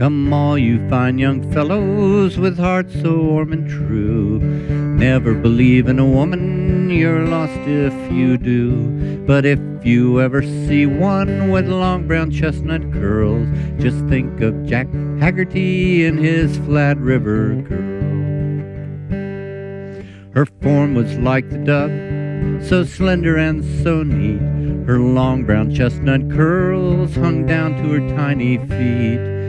Come, all you fine young fellows with hearts so warm and true. Never believe in a woman, you're lost if you do. But if you ever see one with long brown chestnut curls, just think of Jack Haggerty and his Flat River girl. Her form was like the dove, so slender and so neat. Her long brown chestnut curls hung down to her tiny feet.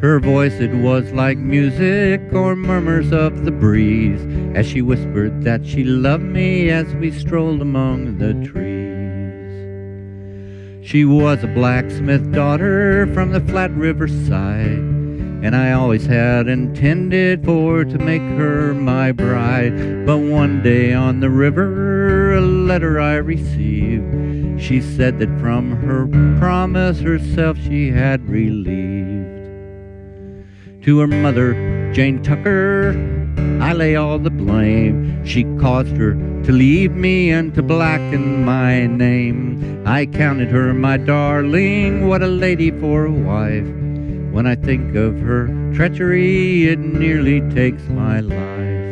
Her voice, it was like music or murmurs of the breeze as she whispered that she loved me as we strolled among the trees. She was a blacksmith daughter from the Flat River side, and I always had intended for to make her my bride. But one day on the river, a letter I received. She said that from her promise herself she had relieved. To her mother, Jane Tucker, I lay all the blame. She caused her to leave me and to blacken my name. I counted her my darling, what a lady for a wife. When I think of her treachery, it nearly takes my life.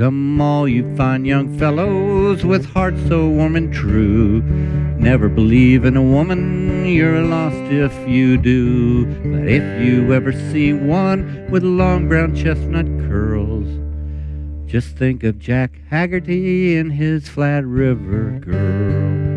Come, all you fine young fellows with hearts so warm and true. Never believe in a woman, you're lost if you do. But if you ever see one with long brown chestnut curls, just think of Jack Haggerty and his Flat River girl.